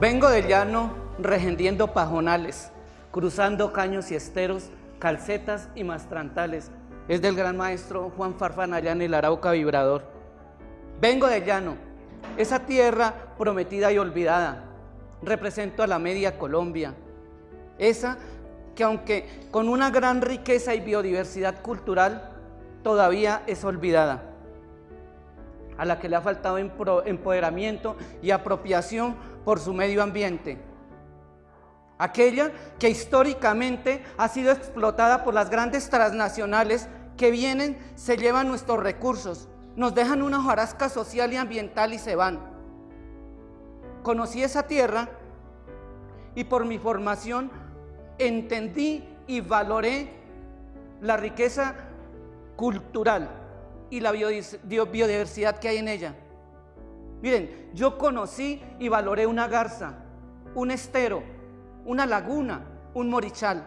Vengo del llano regendiendo pajonales, cruzando caños y esteros, calcetas y mastrantales. Es del gran maestro Juan Farfán allá en el Arauca Vibrador. Vengo del llano, esa tierra prometida y olvidada. Represento a la media Colombia. Esa que aunque con una gran riqueza y biodiversidad cultural, todavía es olvidada. A la que le ha faltado empoderamiento y apropiación por su medio ambiente. Aquella que históricamente ha sido explotada por las grandes transnacionales que vienen, se llevan nuestros recursos, nos dejan una hojarasca social y ambiental y se van. Conocí esa tierra y por mi formación entendí y valoré la riqueza cultural y la biodiversidad que hay en ella. Miren, yo conocí y valoré una garza, un estero, una laguna, un morichal.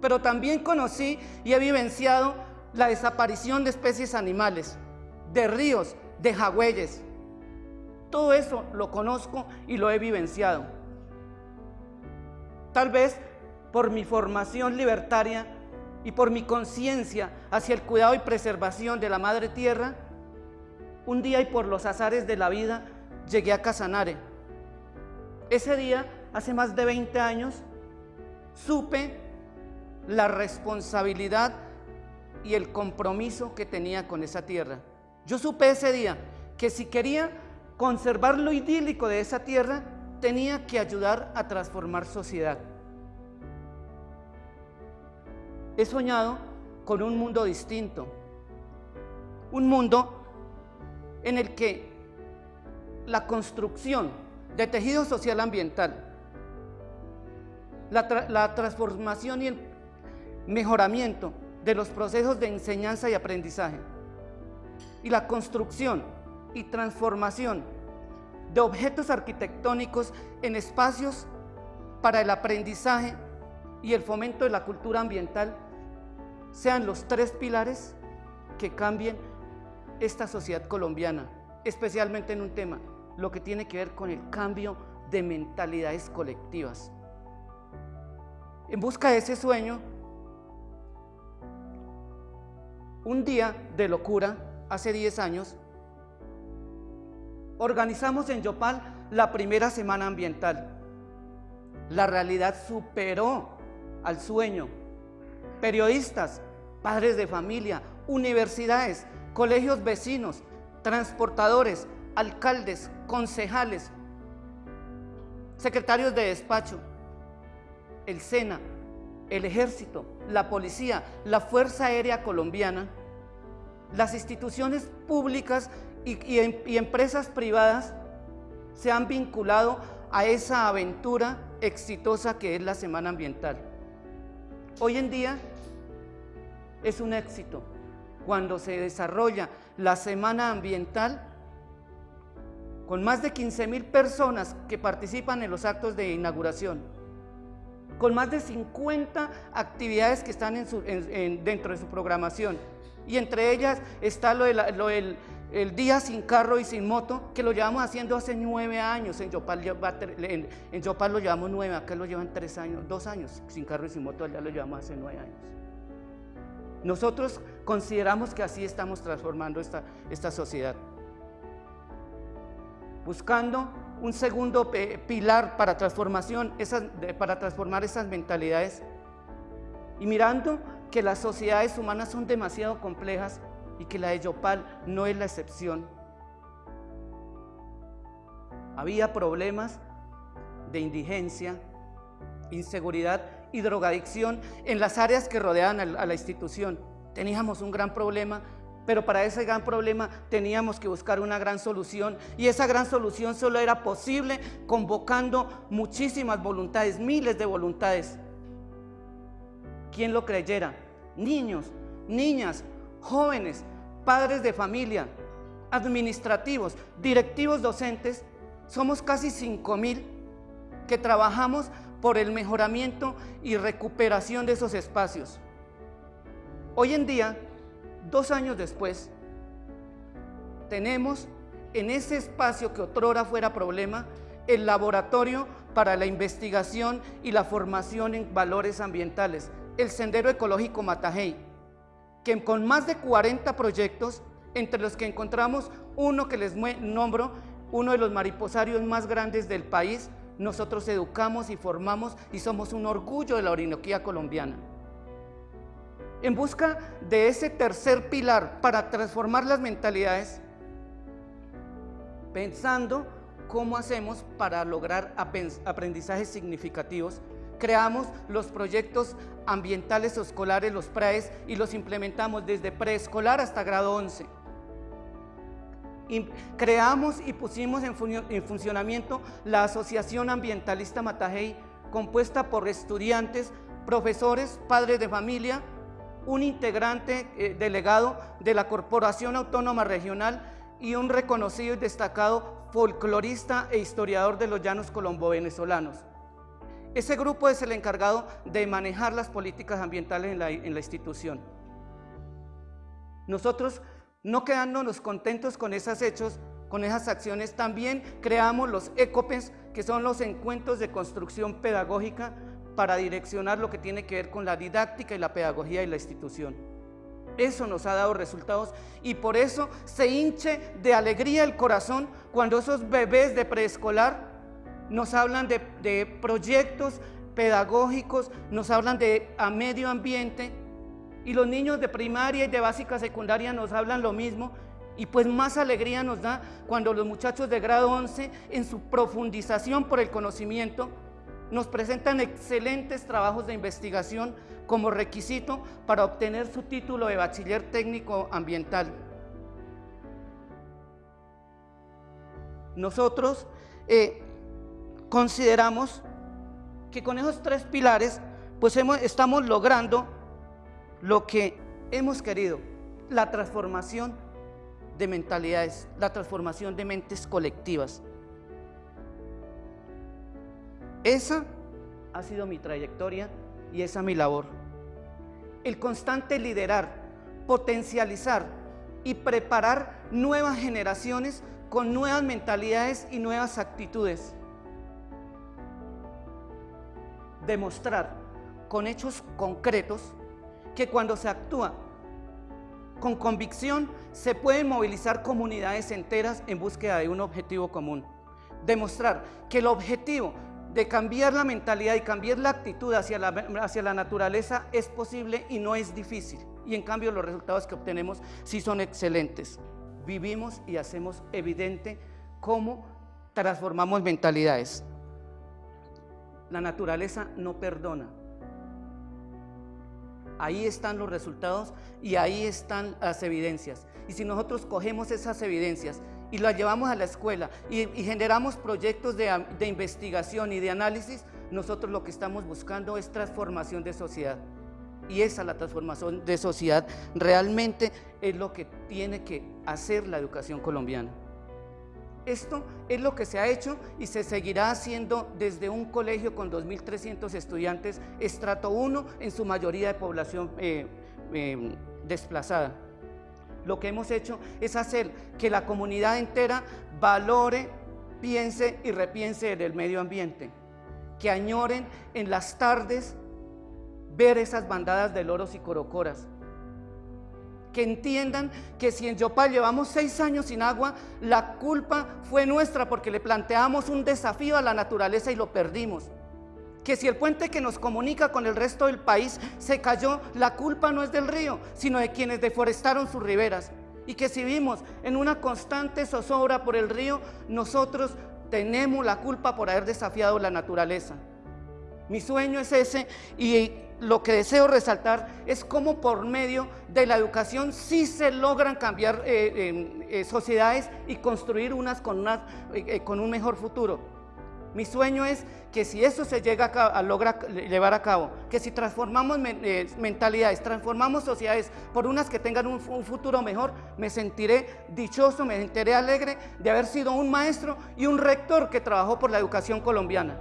Pero también conocí y he vivenciado la desaparición de especies animales, de ríos, de jagüeyes. Todo eso lo conozco y lo he vivenciado. Tal vez por mi formación libertaria y por mi conciencia hacia el cuidado y preservación de la madre tierra, un día y por los azares de la vida llegué a Casanare. Ese día, hace más de 20 años, supe la responsabilidad y el compromiso que tenía con esa tierra. Yo supe ese día que si quería conservar lo idílico de esa tierra, tenía que ayudar a transformar sociedad. He soñado con un mundo distinto, un mundo en el que la construcción de tejido social ambiental, la, transformación y el mejoramiento de los procesos de enseñanza y aprendizaje y la construcción y transformación de objetos arquitectónicos en espacios para el aprendizaje y el fomento de la cultura ambiental sean los tres pilares que cambien esta sociedad colombiana, especialmente en un tema, lo que tiene que ver con el cambio de mentalidades colectivas. En busca de ese sueño, un día de locura, hace 10 años, organizamos en Yopal la primera semana ambiental. La realidad superó al sueño. Periodistas, padres de familia, universidades, colegios vecinos, transportadores, alcaldes, concejales, secretarios de despacho, el SENA, el ejército, la policía, la Fuerza Aérea Colombiana, las instituciones públicas y, y, empresas privadas se han vinculado a esa aventura exitosa que es la Semana Ambiental. Hoy en día es un éxito cuando se desarrolla la Semana Ambiental con más de 15 mil personas que participan en los actos de inauguración, con más de 50 actividades que están dentro de su programación, y entre ellas está lo, del el día sin carro y sin moto, que lo llevamos haciendo hace nueve años, en Yopal, en, en lo llevamos nueve, acá lo llevan tres años, dos años, sin carro y sin moto, allá lo llevamos hace nueve años. Nosotros consideramos que así estamos transformando esta, esta sociedad. Buscando un segundo pilar para, transformación, para transformar esas mentalidades y mirando que las sociedades humanas son demasiado complejas y que la de Yopal no es la excepción. Había problemas de indigencia, inseguridad y drogadicción en las áreas que rodeaban a la institución. Teníamos un gran problema, pero para ese gran problema teníamos que buscar una gran solución y esa gran solución solo era posible convocando muchísimas voluntades, miles de voluntades. ¿Quién lo creyera? Niños, niñas, jóvenes, padres de familia, administrativos, directivos docentes, somos casi 5 mil que trabajamos por el mejoramiento y recuperación de esos espacios. Hoy en día, dos años después, tenemos en ese espacio que otrora fuera problema, el laboratorio para la investigación y la formación en valores ambientales, el Sendero Ecológico Matajey, que con más de 40 proyectos, entre los que encontramos uno que les nombro, uno de los mariposarios más grandes del país, nosotros educamos y formamos y somos un orgullo de la Orinoquía colombiana. En busca de ese tercer pilar para transformar las mentalidades, pensando cómo hacemos para lograr aprendizajes significativos, creamos los proyectos ambientales escolares, los PRAES, y los implementamos desde preescolar hasta grado 11 creamos y pusimos en, funcionamiento la Asociación Ambientalista Matajey, compuesta por estudiantes, profesores, padres de familia, un integrante eh, delegado de la Corporación Autónoma Regional y un reconocido y destacado folclorista e historiador de los llanos colombo-venezolanos. Ese grupo es el encargado de manejar las políticas ambientales en la, en la institución. Nosotros no quedándonos contentos con esos hechos, con esas acciones, también creamos los ECOPES, que son los encuentros de construcción pedagógica para direccionar lo que tiene que ver con la didáctica y la pedagogía de la institución. Eso nos ha dado resultados y por eso se hinche de alegría el corazón cuando esos bebés de preescolar nos hablan de, proyectos pedagógicos, nos hablan de medio ambiente, y los niños de primaria y de básica secundaria nos hablan lo mismo y pues más alegría nos da cuando los muchachos de grado 11 en su profundización por el conocimiento nos presentan excelentes trabajos de investigación como requisito para obtener su título de bachiller técnico ambiental. Nosotros eh, consideramos que con esos tres pilares pues estamos logrando lo que hemos querido, la transformación de mentalidades, la transformación de mentes colectivas. Esa ha sido mi trayectoria y esa mi labor. El constante liderar, potencializar y preparar nuevas generaciones con nuevas mentalidades y nuevas actitudes. Demostrar con hechos concretos que cuando se actúa con convicción se pueden movilizar comunidades enteras en búsqueda de un objetivo común. Demostrar que el objetivo de cambiar la mentalidad y cambiar la actitud hacia la, hacia la naturaleza es posible y no es difícil. Y en cambio los resultados que obtenemos sí son excelentes. Vivimos y hacemos evidente cómo transformamos mentalidades. La naturaleza no perdona, Ahí están los resultados y ahí están las evidencias. Y si nosotros cogemos esas evidencias y las llevamos a la escuela y, generamos proyectos de, de investigación y de análisis, nosotros lo que estamos buscando es transformación de sociedad. Y esa, la transformación de sociedad, realmente es lo que tiene que hacer la educación colombiana. Esto es lo que se ha hecho y se seguirá haciendo desde un colegio con 2.300 estudiantes, estrato 1 en su mayoría de población eh, eh, desplazada. Lo que hemos hecho es hacer que la comunidad entera valore, piense y repiense en el medio ambiente, que añoren en las tardes ver esas bandadas de loros y corocoras, que entiendan que si en Yopal llevamos seis años sin agua, la culpa fue nuestra porque le planteamos un desafío a la naturaleza y lo perdimos. Que si el puente que nos comunica con el resto del país se cayó, la culpa no es del río, sino de quienes deforestaron sus riberas. Y que si vimos en una constante zozobra por el río, nosotros tenemos la culpa por haber desafiado la naturaleza. Mi sueño es ese y lo que deseo resaltar es cómo por medio de la educación sí se logran cambiar eh, eh, sociedades y construir unas con, eh, con un mejor futuro. Mi sueño es que si eso se llega a, lograr llevar a cabo, que si transformamos mentalidades, transformamos sociedades por unas que tengan un, un, futuro mejor, me sentiré dichoso, me sentiré alegre de haber sido un maestro y un rector que trabajó por la educación colombiana.